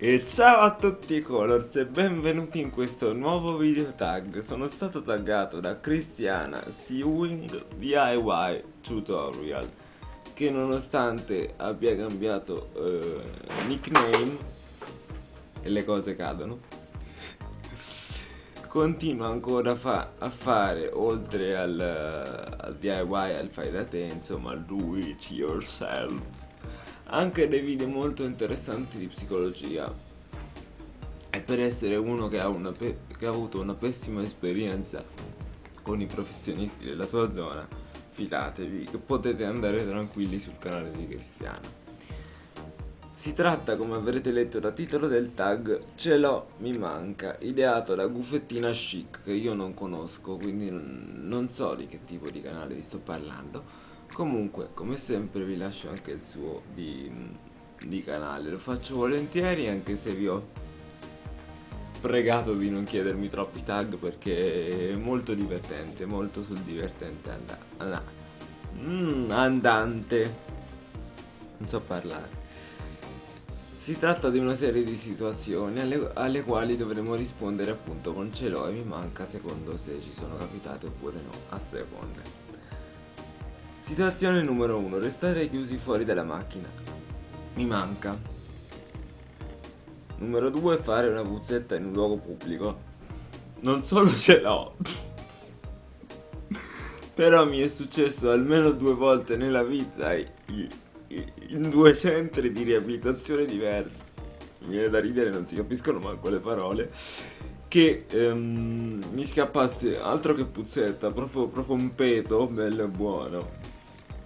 E ciao a tutti Colors e benvenuti in questo nuovo video tag. Sono stato taggato da Cristiana Sewing DIY Tutorial Che nonostante abbia cambiato eh, nickname E le cose cadono Continua ancora fa a fare oltre al, al DIY, al fai da te, insomma do it yourself anche dei video molto interessanti di psicologia e per essere uno che ha, che ha avuto una pessima esperienza con i professionisti della sua zona fidatevi che potete andare tranquilli sul canale di Cristiano si tratta, come avrete letto da titolo del tag, Ce l'ho, mi manca, ideato da Guffettina Chic, che io non conosco, quindi non so di che tipo di canale vi sto parlando. Comunque, come sempre vi lascio anche il suo di, di canale, lo faccio volentieri anche se vi ho pregato di non chiedermi troppi tag perché è molto divertente, molto sul divertente and and mm, andante. Non so parlare. Si tratta di una serie di situazioni alle, alle, quali dovremo rispondere appunto con ce l'ho e mi manca secondo se ci sono capitate oppure no, a seconda. Situazione numero 1. Restare chiusi fuori dalla macchina. Mi manca. Numero 2. Fare una puzzetta in un luogo pubblico. Non solo ce l'ho. Però mi è successo almeno due volte nella vita in due centri di riabilitazione diversi. Mi viene da ridere, non si capiscono manco le parole che ehm, mi scappasse altro che puzzetta, proprio, proprio un peto bello e buono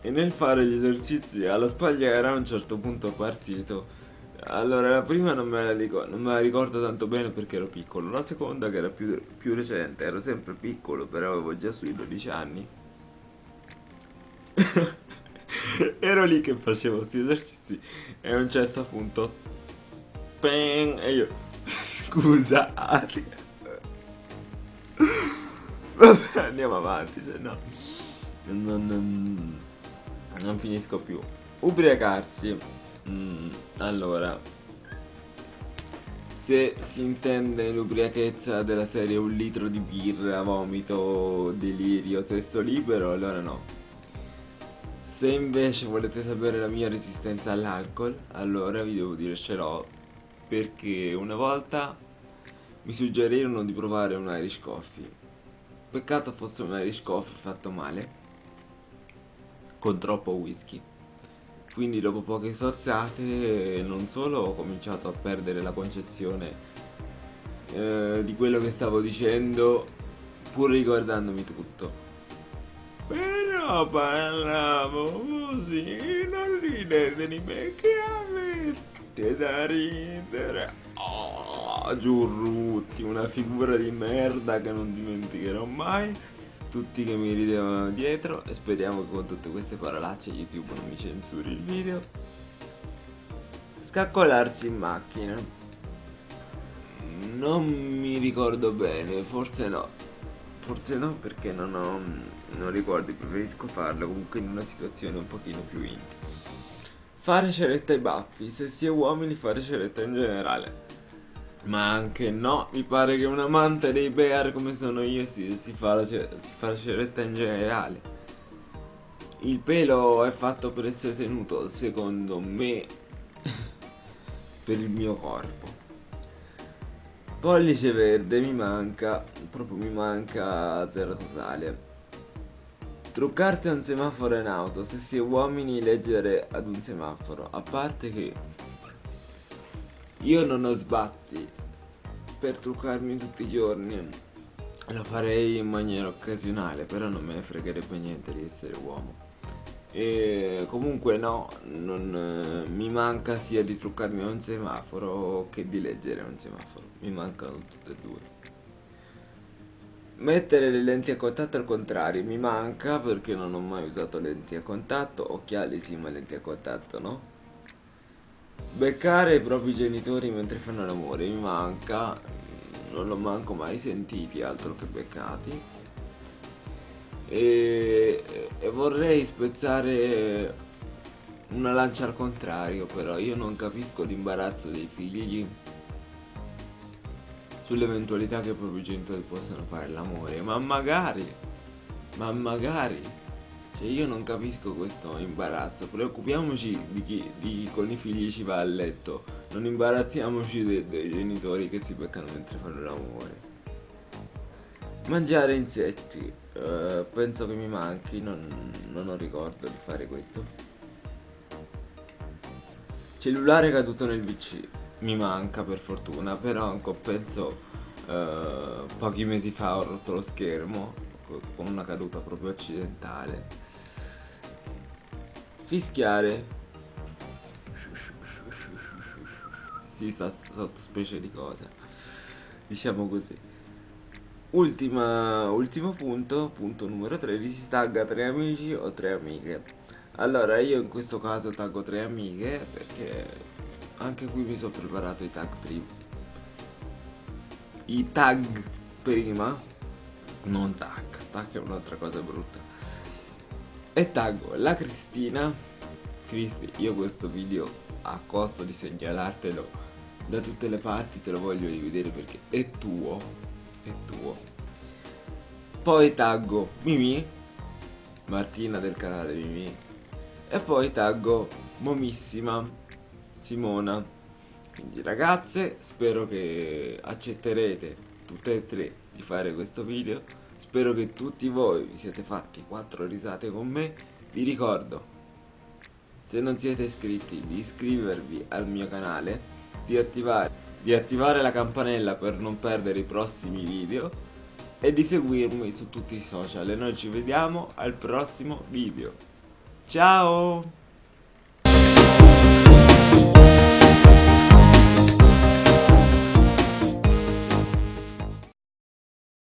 e nel fare gli esercizi alla spagliera a un certo punto partito. Allora la prima non me la, ricordo, non me la ricordo tanto bene perché ero piccolo. La seconda che era più, più recente ero sempre piccolo però avevo già sui 12 anni. Ero lì che facevo questi esercizi e a un certo punto Bang, e io scusate vabbè andiamo avanti se no non, non, non finisco più. Ubriacarsi. Mm, allora. Se si intende l'ubriachezza della serie un litro di birra, vomito, delirio, testo libero, allora no. Se invece volete sapere la mia resistenza all'alcol, allora vi devo dire ce l'ho, perché una volta mi suggerirono di provare un Irish Coffee. Peccato fosse un Irish Coffee fatto male, con troppo whisky. Quindi dopo poche sorzate non solo ho cominciato a perdere la concezione eh, di quello che stavo dicendo pur ricordandomi tutto. Però parlavo così non ridete di me che avete da ridere? Oh, giurrutti una figura di merda che non dimenticherò mai tutti che mi ridevano dietro e speriamo che con tutte queste parolacce YouTube non mi censuri il video. Scaccolarci in macchina. Non mi ricordo bene forse no. Forse no perché non ho non ricordo preferisco farlo comunque in una situazione un pochino più intima. Fare ceretta ai baffi se si è uomini fare ceretta in generale ma anche no, mi pare che un amante dei bear come sono io si, si, fa, la, si fa la ceretta in generale. Il pelo è fatto per essere tenuto, secondo me, per il mio corpo. Pollice verde mi manca, proprio mi manca terra totale. Truccarsi a un semaforo in auto, se si è uomini leggere ad un semaforo, a parte che io non ho sbatti per truccarmi tutti i giorni. Lo farei in maniera occasionale però non me ne fregherebbe niente di essere uomo. E comunque no non, mi manca sia di truccarmi a un semaforo che di leggere un semaforo. Mi mancano tutte e due. Mettere le lenti a contatto al contrario mi manca perché non ho mai usato lenti a contatto occhiali sì ma lenti a contatto no Beccare i propri genitori mentre fanno l'amore mi manca, non l'ho manco mai sentiti altro che beccati. E, e vorrei spezzare una lancia al contrario però io non capisco l'imbarazzo dei figli sull'eventualità che i propri genitori possano fare l'amore ma magari ma magari cioè io non capisco questo imbarazzo. Preoccupiamoci di chi, di chi con i figli ci va a letto. Non imbarazziamoci dei, dei genitori che si beccano mentre fanno l'amore. Mangiare insetti uh, penso che mi manchi non, non ho ricordo di fare questo. Cellulare caduto nel PC, mi manca per fortuna, però ancora penso eh, pochi mesi fa ho rotto lo schermo con una caduta proprio accidentale. Fischiare. Sta sottospecie di cosa. Diciamo così. Ultima, ultimo punto, punto numero 13, tagga tre amici o tre amiche. Allora io in questo caso taggo tre amiche perché anche qui mi sono preparato i tag prima I tag prima Non tag, tag è un'altra cosa brutta E taggo la Cristina. Cristi, io questo video a costo di segnalartelo da tutte le parti te lo voglio rivedere perché è tuo È tuo. Poi taggo Mimi Martina del canale Mimi. E poi taggo momissima Simona. Quindi ragazze spero che accetterete tutte e tre di fare questo video spero che tutti voi vi siete fatti quattro risate con me. Vi ricordo se non siete iscritti di iscrivervi al mio canale di attivare, di attivare la campanella per non perdere i prossimi video e di seguirmi su tutti i social. E noi ci vediamo al prossimo video. Ciao!